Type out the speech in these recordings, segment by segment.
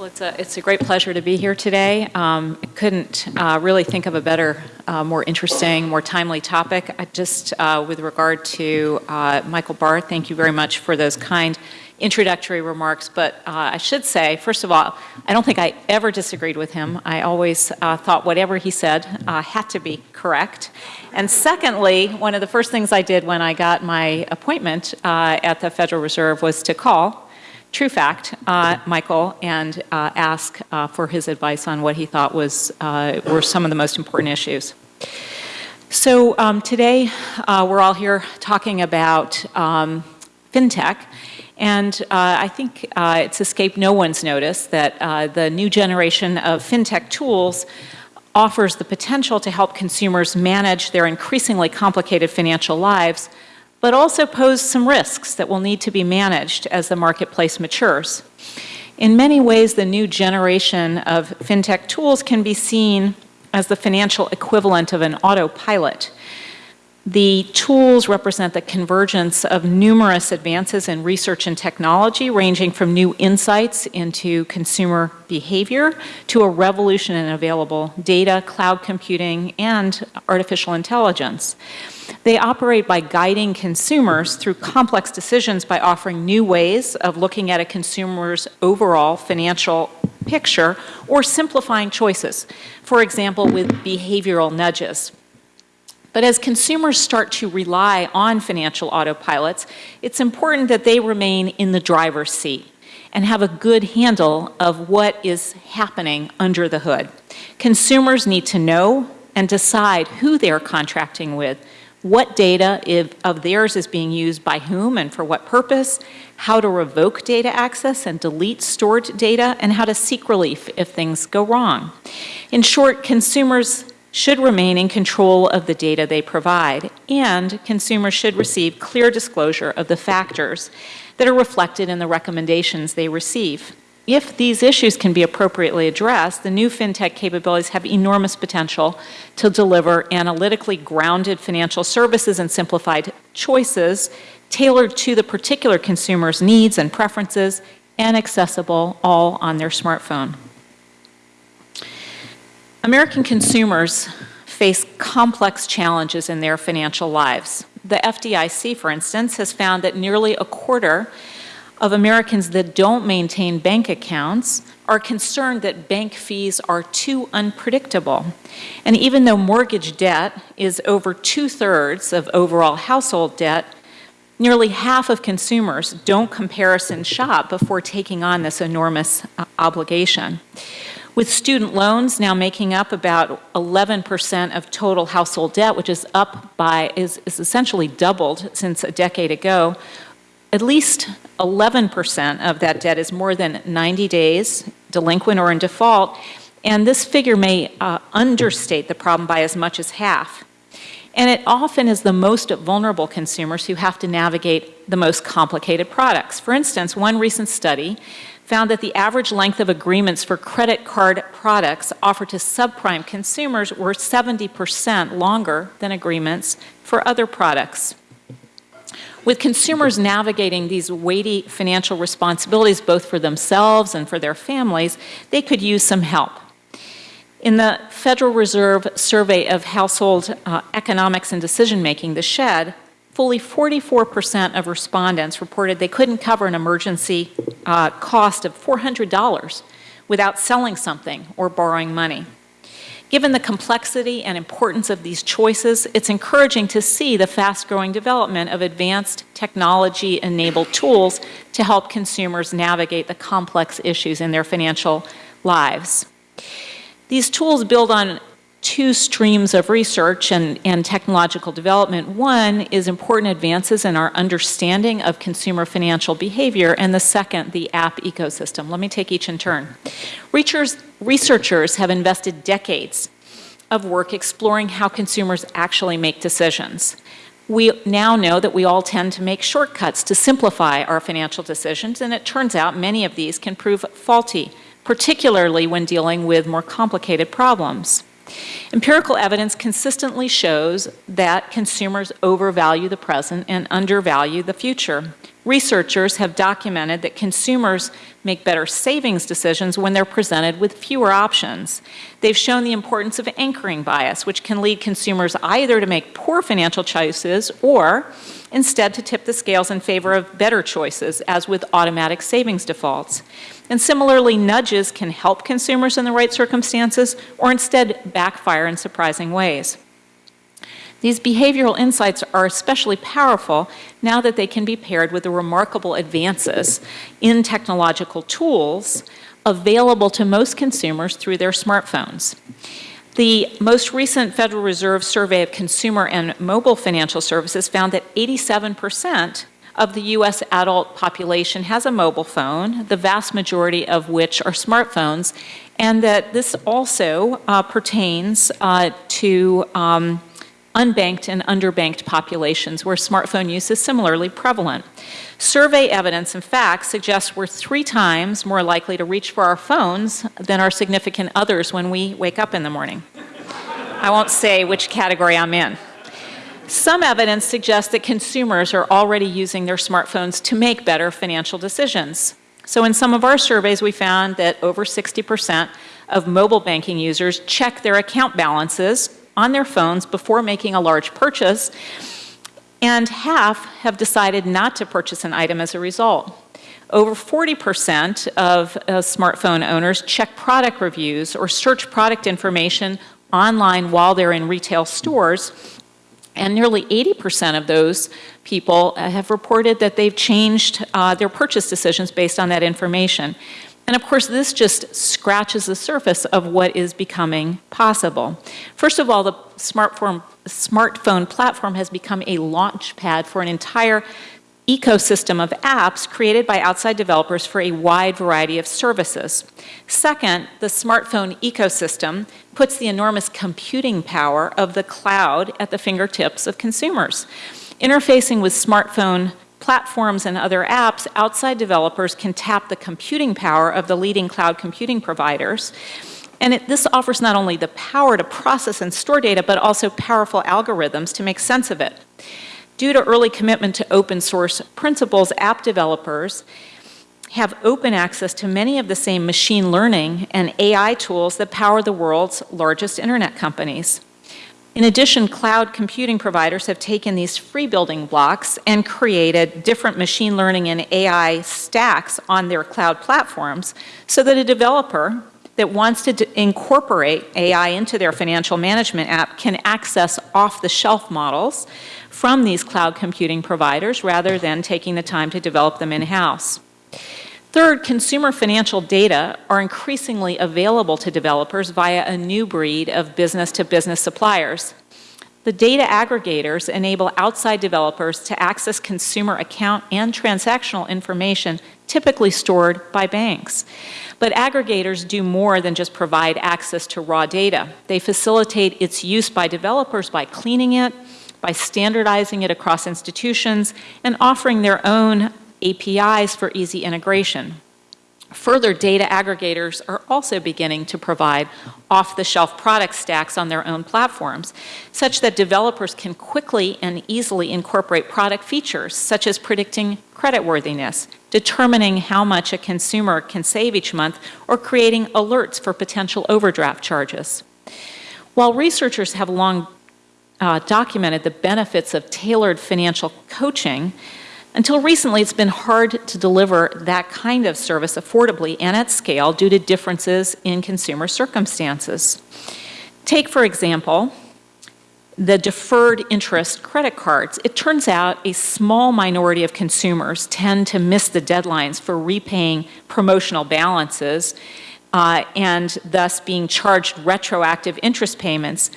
Well, it's a, it's a great pleasure to be here today. Um, I couldn't uh, really think of a better, uh, more interesting, more timely topic. I just, uh, with regard to uh, Michael Barr, thank you very much for those kind introductory remarks. But uh, I should say, first of all, I don't think I ever disagreed with him. I always uh, thought whatever he said had to be correct. And secondly, one of the first things I did when I got my appointment at the Federal Reserve was to call true fact, uh, Michael, and uh, ask uh, for his advice on what he thought was uh, were some of the most important issues. So um, today uh, we're all here talking about um, fintech, and uh, I think it's escaped no one's notice that the new generation of fintech tools offers the potential to help consumers manage their increasingly complicated financial lives but also pose some risks that will need to be managed as the marketplace matures. In many ways, the new generation of fintech tools can be seen as the financial equivalent of an autopilot. The tools represent the convergence of numerous advances in research and technology, ranging from new insights into consumer behavior to a revolution in available data, cloud computing, and artificial intelligence. They operate by guiding consumers through complex decisions by offering new ways of looking at a consumer's overall financial picture or simplifying choices, for example, with behavioral nudges. But as consumers start to rely on financial autopilots, it's important that they remain in the driver's seat and have a good handle of what is happening under the hood. Consumers need to know and decide who they're contracting with, what data if, of theirs is being used by whom and for what purpose, how to revoke data access and delete stored data, and how to seek relief if things go wrong. In short, consumers should remain in control of the data they provide, and consumers should receive clear disclosure of the factors that are reflected in the recommendations they receive. If these issues can be appropriately addressed, the new FinTech capabilities have enormous potential to deliver analytically grounded financial services and simplified choices tailored to the particular consumer's needs and preferences and accessible all on their smartphone. American consumers face complex challenges in their financial lives. The FDIC, for instance, has found that nearly a quarter of Americans that don't maintain bank accounts are concerned that bank fees are too unpredictable. And even though mortgage debt is over two-thirds of overall household debt, nearly half of consumers don't comparison shop before taking on this enormous uh, obligation. With student loans now making up about 11% of total household debt, which is up by, is, is essentially doubled since a decade ago, at least 11% of that debt is more than 90 days delinquent or in default, and this figure may uh, understate the problem by as much as half. And it often is the most vulnerable consumers who have to navigate the most complicated products. For instance, one recent study found that the average length of agreements for credit card products offered to subprime consumers were 70% longer than agreements for other products. With consumers navigating these weighty financial responsibilities both for themselves and for their families, they could use some help. In the Federal Reserve Survey of Household uh, Economics and Decision Making, the SHED, fully 44% of respondents reported they couldn't cover an emergency uh, cost of $400 without selling something or borrowing money. Given the complexity and importance of these choices, it's encouraging to see the fast-growing development of advanced technology-enabled tools to help consumers navigate the complex issues in their financial lives. These tools build on two streams of research and, and technological development. One is important advances in our understanding of consumer financial behavior, and the second, the app ecosystem. Let me take each in turn. Researchers, researchers have invested decades of work exploring how consumers actually make decisions. We now know that we all tend to make shortcuts to simplify our financial decisions, and it turns out many of these can prove faulty, particularly when dealing with more complicated problems. Empirical evidence consistently shows that consumers overvalue the present and undervalue the future. Researchers have documented that consumers make better savings decisions when they're presented with fewer options. They've shown the importance of anchoring bias, which can lead consumers either to make poor financial choices or instead to tip the scales in favor of better choices, as with automatic savings defaults. And similarly, nudges can help consumers in the right circumstances or instead backfire in surprising ways. These behavioral insights are especially powerful now that they can be paired with the remarkable advances in technological tools available to most consumers through their smartphones. The most recent Federal Reserve survey of consumer and mobile financial services found that 87 percent of the U.S. adult population has a mobile phone, the vast majority of which are smartphones, and that this also uh, pertains uh, to um, unbanked and underbanked populations where smartphone use is similarly prevalent. Survey evidence, in fact, suggests we're three times more likely to reach for our phones than our significant others when we wake up in the morning. I won't say which category I'm in. Some evidence suggests that consumers are already using their smartphones to make better financial decisions. So in some of our surveys, we found that over 60% of mobile banking users check their account balances on their phones before making a large purchase, and half have decided not to purchase an item as a result. Over 40% of uh, smartphone owners check product reviews or search product information online while they're in retail stores, and nearly 80% of those people uh, have reported that they've changed uh, their purchase decisions based on that information. And of course, this just scratches the surface of what is becoming possible. First of all, the smartphone, smartphone platform has become a launch pad for an entire ecosystem of apps created by outside developers for a wide variety of services. Second, the smartphone ecosystem puts the enormous computing power of the cloud at the fingertips of consumers. Interfacing with smartphone platforms and other apps, outside developers can tap the computing power of the leading cloud computing providers. And it, this offers not only the power to process and store data, but also powerful algorithms to make sense of it. Due to early commitment to open source principles, app developers have open access to many of the same machine learning and AI tools that power the world's largest internet companies. In addition, cloud computing providers have taken these free building blocks and created different machine learning and AI stacks on their cloud platforms so that a developer that wants to incorporate AI into their financial management app can access off-the-shelf models from these cloud computing providers rather than taking the time to develop them in-house. Third, consumer financial data are increasingly available to developers via a new breed of business-to-business -business suppliers. The data aggregators enable outside developers to access consumer account and transactional information typically stored by banks. But aggregators do more than just provide access to raw data. They facilitate its use by developers by cleaning it, by standardizing it across institutions, and offering their own APIs for easy integration. Further, data aggregators are also beginning to provide off-the-shelf product stacks on their own platforms, such that developers can quickly and easily incorporate product features, such as predicting creditworthiness, determining how much a consumer can save each month, or creating alerts for potential overdraft charges. While researchers have long uh, documented the benefits of tailored financial coaching, until recently, it's been hard to deliver that kind of service affordably and at scale due to differences in consumer circumstances. Take, for example, the deferred interest credit cards. It turns out a small minority of consumers tend to miss the deadlines for repaying promotional balances uh, and thus being charged retroactive interest payments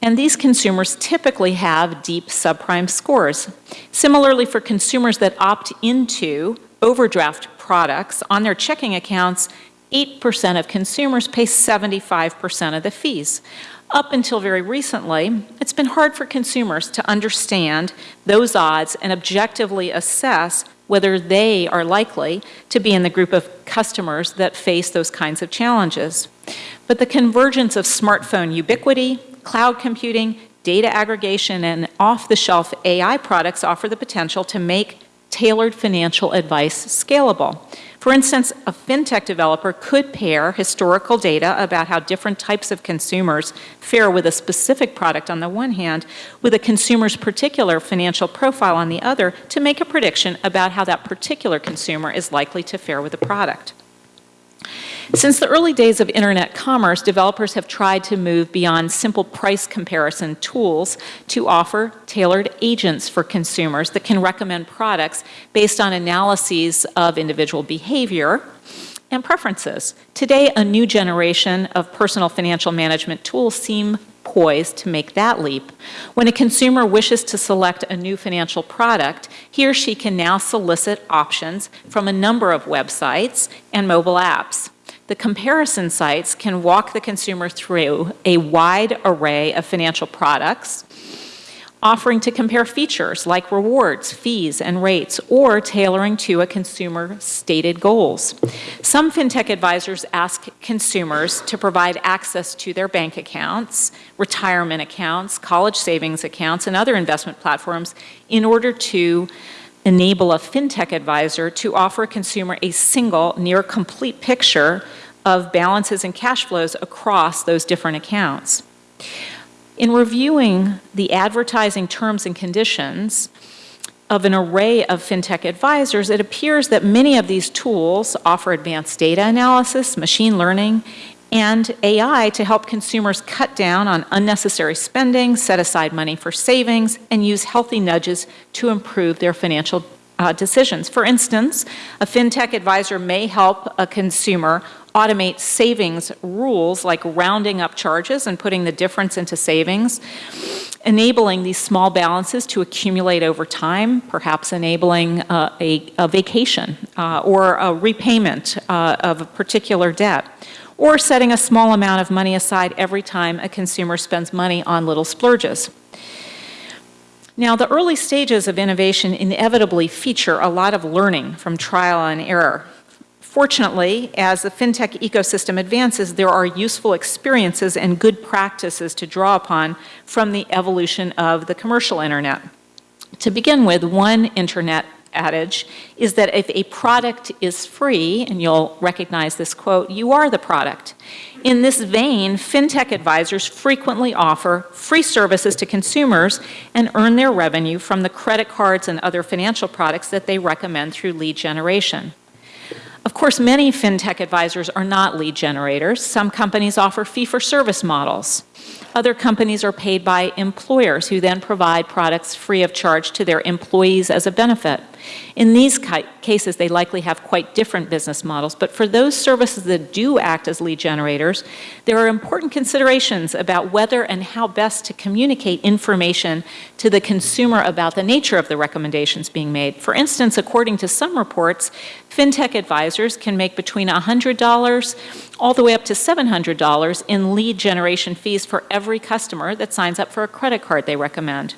and these consumers typically have deep subprime scores. Similarly, for consumers that opt into overdraft products on their checking accounts, 8% of consumers pay 75% of the fees. Up until very recently, it's been hard for consumers to understand those odds and objectively assess whether they are likely to be in the group of customers that face those kinds of challenges. But the convergence of smartphone ubiquity, cloud computing, data aggregation, and off-the-shelf AI products offer the potential to make tailored financial advice scalable. For instance, a fintech developer could pair historical data about how different types of consumers fare with a specific product on the one hand, with a consumer's particular financial profile on the other to make a prediction about how that particular consumer is likely to fare with the product. Since the early days of internet commerce, developers have tried to move beyond simple price comparison tools to offer tailored agents for consumers that can recommend products based on analyses of individual behavior and preferences. Today, a new generation of personal financial management tools seem poised to make that leap. When a consumer wishes to select a new financial product, he or she can now solicit options from a number of websites and mobile apps. The comparison sites can walk the consumer through a wide array of financial products, offering to compare features like rewards, fees, and rates, or tailoring to a consumer's stated goals. Some fintech advisors ask consumers to provide access to their bank accounts, retirement accounts, college savings accounts, and other investment platforms in order to enable a fintech advisor to offer a consumer a single, near complete picture of balances and cash flows across those different accounts. In reviewing the advertising terms and conditions of an array of fintech advisors, it appears that many of these tools offer advanced data analysis, machine learning, and AI to help consumers cut down on unnecessary spending, set aside money for savings, and use healthy nudges to improve their financial uh, decisions. For instance, a fintech advisor may help a consumer automate savings rules like rounding up charges and putting the difference into savings, enabling these small balances to accumulate over time, perhaps enabling uh, a, a, vacation uh, or a repayment uh, of a particular debt or setting a small amount of money aside every time a consumer spends money on little splurges. Now, the early stages of innovation inevitably feature a lot of learning from trial and error. Fortunately, as the fintech ecosystem advances, there are useful experiences and good practices to draw upon from the evolution of the commercial internet. To begin with, one internet adage is that if a product is free, and you'll recognize this quote, you are the product. In this vein, fintech advisors frequently offer free services to consumers and earn their revenue from the credit cards and other financial products that they recommend through lead generation. Of course, many fintech advisors are not lead generators. Some companies offer fee-for-service models. Other companies are paid by employers who then provide products free of charge to their employees as a benefit. In these cases, they likely have quite different business models, but for those services that do act as lead generators, there are important considerations about whether and how best to communicate information to the consumer about the nature of the recommendations being made. For instance, according to some reports, fintech advisors can make between $100 all the way up to $700 in lead generation fees for every customer that signs up for a credit card they recommend.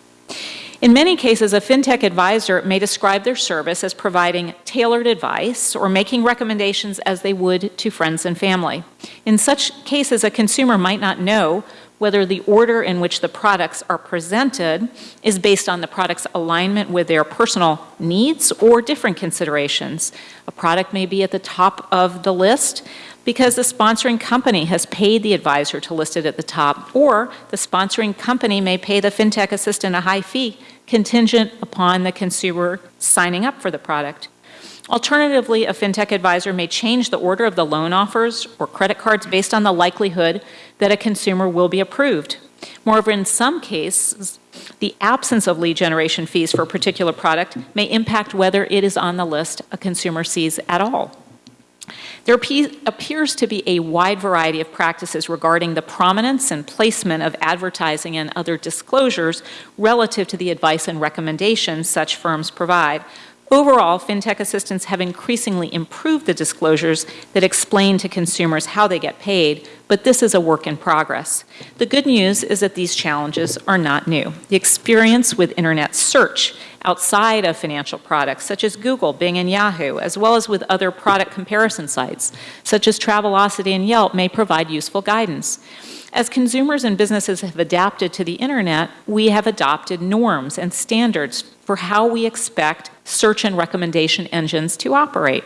In many cases, a fintech advisor may describe their service as providing tailored advice or making recommendations as they would to friends and family. In such cases, a consumer might not know whether the order in which the products are presented is based on the product's alignment with their personal needs or different considerations. A product may be at the top of the list, because the sponsoring company has paid the advisor to list it at the top, or the sponsoring company may pay the fintech assistant a high fee contingent upon the consumer signing up for the product. Alternatively, a fintech advisor may change the order of the loan offers or credit cards based on the likelihood that a consumer will be approved. Moreover, in some cases, the absence of lead generation fees for a particular product may impact whether it is on the list a consumer sees at all. There appears to be a wide variety of practices regarding the prominence and placement of advertising and other disclosures relative to the advice and recommendations such firms provide. Overall, fintech assistants have increasingly improved the disclosures that explain to consumers how they get paid, but this is a work in progress. The good news is that these challenges are not new. The experience with internet search outside of financial products, such as Google, Bing, and Yahoo, as well as with other product comparison sites, such as Travelocity and Yelp, may provide useful guidance. As consumers and businesses have adapted to the internet, we have adopted norms and standards for how we expect search and recommendation engines to operate.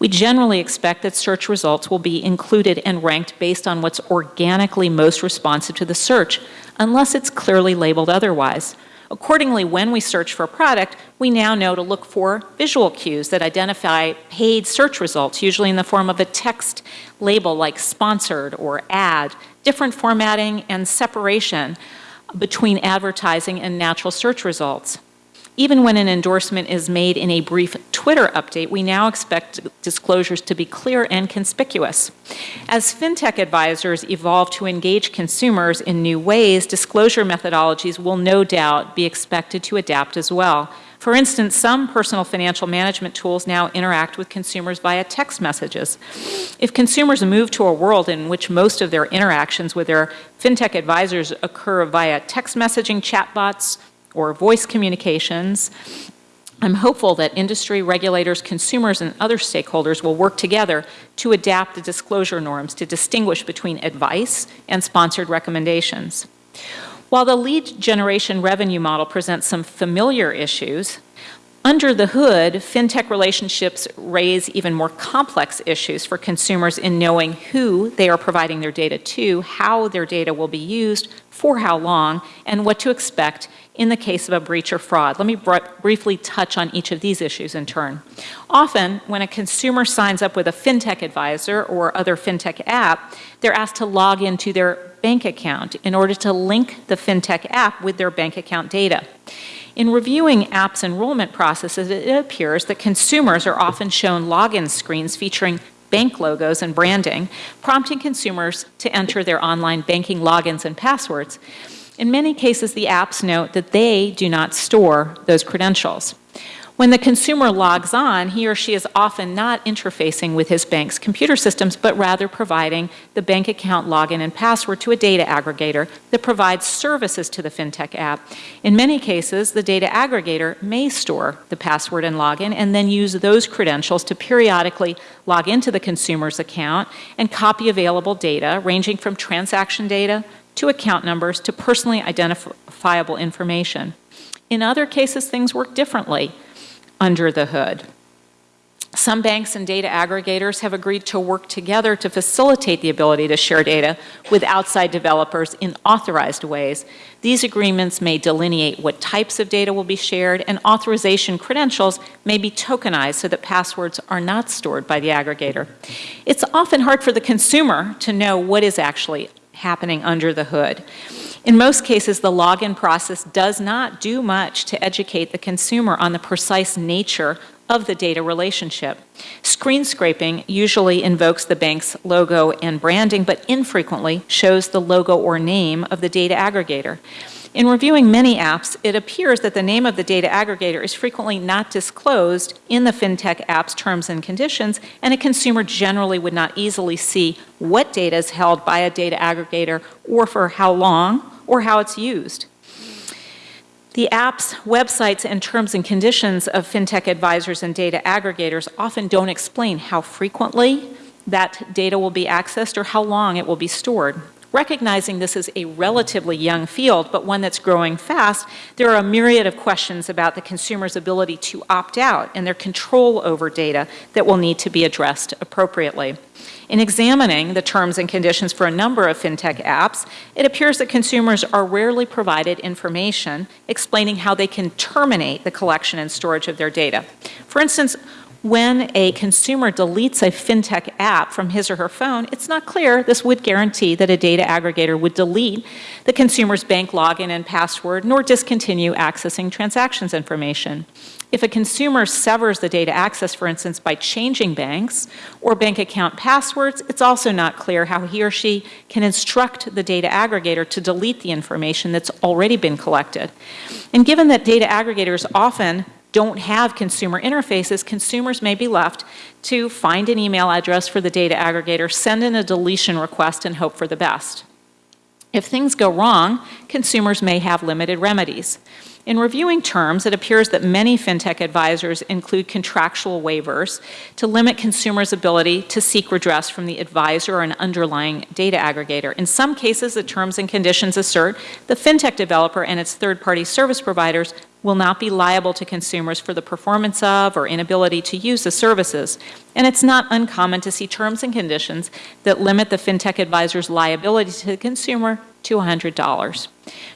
We generally expect that search results will be included and ranked based on what's organically most responsive to the search, unless it's clearly labeled otherwise. Accordingly, when we search for a product, we now know to look for visual cues that identify paid search results, usually in the form of a text label like sponsored or ad, different formatting and separation between advertising and natural search results. Even when an endorsement is made in a brief Twitter update, we now expect disclosures to be clear and conspicuous. As fintech advisors evolve to engage consumers in new ways, disclosure methodologies will no doubt be expected to adapt as well. For instance, some personal financial management tools now interact with consumers via text messages. If consumers move to a world in which most of their interactions with their fintech advisors occur via text messaging chatbots, or voice communications. I'm hopeful that industry, regulators, consumers, and other stakeholders will work together to adapt the disclosure norms to distinguish between advice and sponsored recommendations. While the lead generation revenue model presents some familiar issues, under the hood, fintech relationships raise even more complex issues for consumers in knowing who they are providing their data to, how their data will be used, for how long, and what to expect in the case of a breach or fraud. Let me br briefly touch on each of these issues in turn. Often, when a consumer signs up with a fintech advisor or other fintech app, they're asked to log into their bank account in order to link the fintech app with their bank account data. In reviewing apps enrollment processes, it appears that consumers are often shown login screens featuring bank logos and branding, prompting consumers to enter their online banking logins and passwords. In many cases, the apps note that they do not store those credentials. When the consumer logs on, he or she is often not interfacing with his bank's computer systems, but rather providing the bank account login and password to a data aggregator that provides services to the FinTech app. In many cases, the data aggregator may store the password and login and then use those credentials to periodically log into the consumer's account and copy available data, ranging from transaction data to account numbers to personally identifiable information. In other cases, things work differently under the hood. Some banks and data aggregators have agreed to work together to facilitate the ability to share data with outside developers in authorized ways. These agreements may delineate what types of data will be shared, and authorization credentials may be tokenized so that passwords are not stored by the aggregator. It's often hard for the consumer to know what is actually happening under the hood. In most cases, the login process does not do much to educate the consumer on the precise nature of the data relationship. Screen scraping usually invokes the bank's logo and branding, but infrequently shows the logo or name of the data aggregator. In reviewing many apps, it appears that the name of the data aggregator is frequently not disclosed in the FinTech app's terms and conditions, and a consumer generally would not easily see what data is held by a data aggregator or for how long or how it's used. The app's websites and terms and conditions of FinTech advisors and data aggregators often don't explain how frequently that data will be accessed or how long it will be stored. Recognizing this is a relatively young field, but one that's growing fast, there are a myriad of questions about the consumer's ability to opt out and their control over data that will need to be addressed appropriately. In examining the terms and conditions for a number of fintech apps, it appears that consumers are rarely provided information explaining how they can terminate the collection and storage of their data. For instance, when a consumer deletes a fintech app from his or her phone, it's not clear this would guarantee that a data aggregator would delete the consumer's bank login and password nor discontinue accessing transactions information. If a consumer severs the data access, for instance, by changing banks or bank account passwords, it's also not clear how he or she can instruct the data aggregator to delete the information that's already been collected. And given that data aggregators often don't have consumer interfaces, consumers may be left to find an email address for the data aggregator, send in a deletion request, and hope for the best. If things go wrong, consumers may have limited remedies. In reviewing terms, it appears that many fintech advisors include contractual waivers to limit consumers' ability to seek redress from the advisor or an underlying data aggregator. In some cases, the terms and conditions assert the fintech developer and its third-party service providers will not be liable to consumers for the performance of or inability to use the services. And it's not uncommon to see terms and conditions that limit the fintech advisor's liability to the consumer to $100.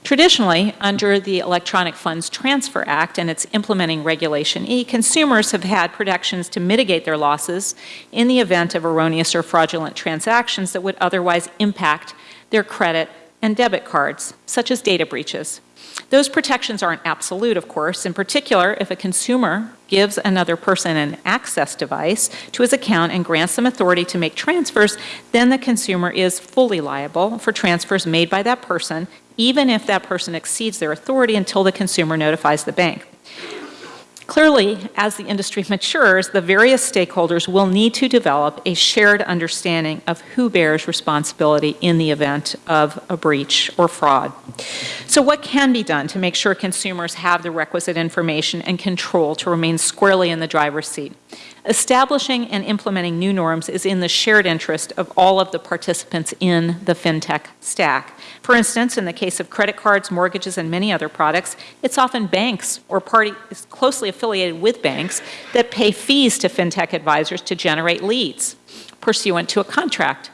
Traditionally, under the Electronic Funds Transfer Act and its implementing Regulation E, consumers have had protections to mitigate their losses in the event of erroneous or fraudulent transactions that would otherwise impact their credit and debit cards, such as data breaches. Those protections aren't absolute, of course. In particular, if a consumer gives another person an access device to his account and grants them authority to make transfers, then the consumer is fully liable for transfers made by that person, even if that person exceeds their authority until the consumer notifies the bank. Clearly, as the industry matures, the various stakeholders will need to develop a shared understanding of who bears responsibility in the event of a breach or fraud. So what can be done to make sure consumers have the requisite information and control to remain squarely in the driver's seat? Establishing and implementing new norms is in the shared interest of all of the participants in the fintech stack. For instance, in the case of credit cards, mortgages, and many other products, it's often banks or parties closely affiliated with banks that pay fees to fintech advisors to generate leads pursuant to a contract.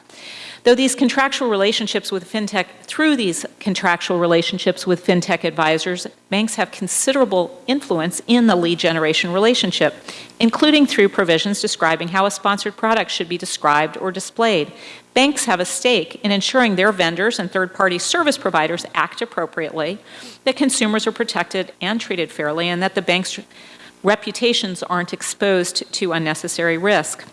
Though these contractual relationships with fintech, through these contractual relationships with fintech advisors, banks have considerable influence in the lead generation relationship, including through provisions describing how a sponsored product should be described or displayed. Banks have a stake in ensuring their vendors and third-party service providers act appropriately, that consumers are protected and treated fairly, and that the bank's reputations aren't exposed to unnecessary risk.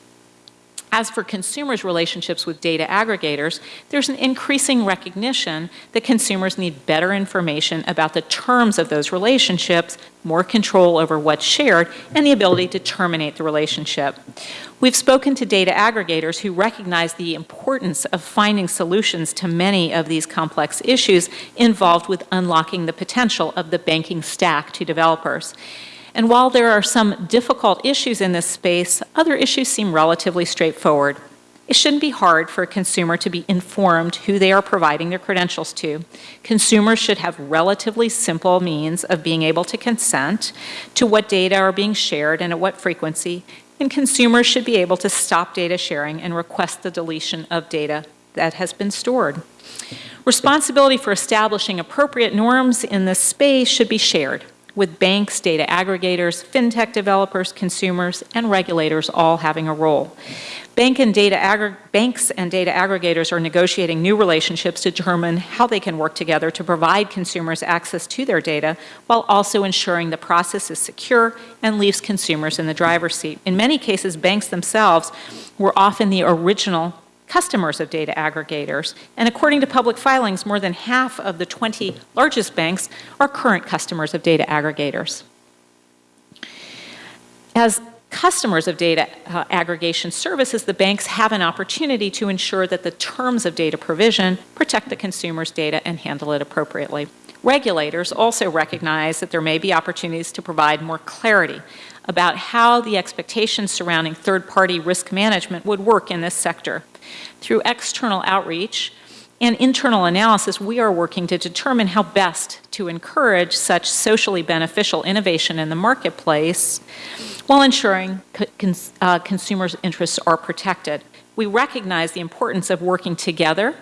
As for consumers' relationships with data aggregators, there's an increasing recognition that consumers need better information about the terms of those relationships, more control over what's shared, and the ability to terminate the relationship. We've spoken to data aggregators who recognize the importance of finding solutions to many of these complex issues involved with unlocking the potential of the banking stack to developers. And while there are some difficult issues in this space, other issues seem relatively straightforward. It shouldn't be hard for a consumer to be informed who they are providing their credentials to. Consumers should have relatively simple means of being able to consent to what data are being shared and at what frequency, and consumers should be able to stop data sharing and request the deletion of data that has been stored. Responsibility for establishing appropriate norms in this space should be shared with banks, data aggregators, fintech developers, consumers, and regulators all having a role. Bank and data banks and data aggregators are negotiating new relationships to determine how they can work together to provide consumers access to their data while also ensuring the process is secure and leaves consumers in the driver's seat. In many cases, banks themselves were often the original customers of data aggregators. And according to public filings, more than half of the 20 largest banks are current customers of data aggregators. As customers of data uh, aggregation services, the banks have an opportunity to ensure that the terms of data provision protect the consumer's data and handle it appropriately. Regulators also recognize that there may be opportunities to provide more clarity about how the expectations surrounding third-party risk management would work in this sector. Through external outreach and internal analysis, we are working to determine how best to encourage such socially beneficial innovation in the marketplace while ensuring cons uh, consumers' interests are protected. We recognize the importance of working together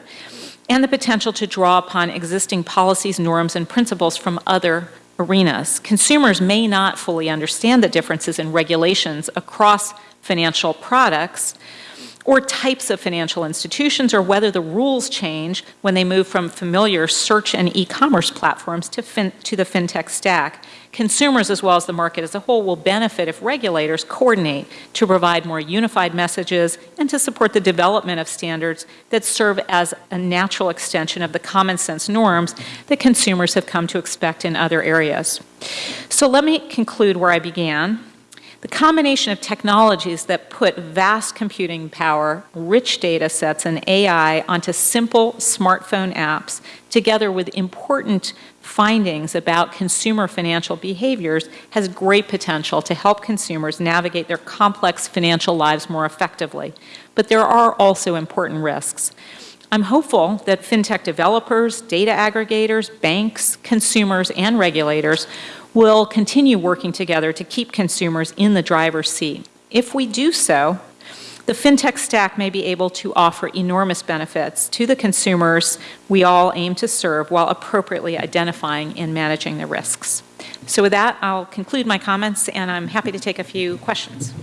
and the potential to draw upon existing policies, norms, and principles from other arenas. Consumers may not fully understand the differences in regulations across financial products, or types of financial institutions or whether the rules change when they move from familiar search and e-commerce platforms to, to the fintech stack. Consumers as well as the market as a whole will benefit if regulators coordinate to provide more unified messages and to support the development of standards that serve as a natural extension of the common sense norms that consumers have come to expect in other areas. So let me conclude where I began. The combination of technologies that put vast computing power, rich data sets, and AI onto simple smartphone apps, together with important findings about consumer financial behaviors, has great potential to help consumers navigate their complex financial lives more effectively. But there are also important risks. I'm hopeful that fintech developers, data aggregators, banks, consumers, and regulators will continue working together to keep consumers in the driver's seat. If we do so, the fintech stack may be able to offer enormous benefits to the consumers we all aim to serve while appropriately identifying and managing the risks. So with that, I'll conclude my comments, and I'm happy to take a few questions.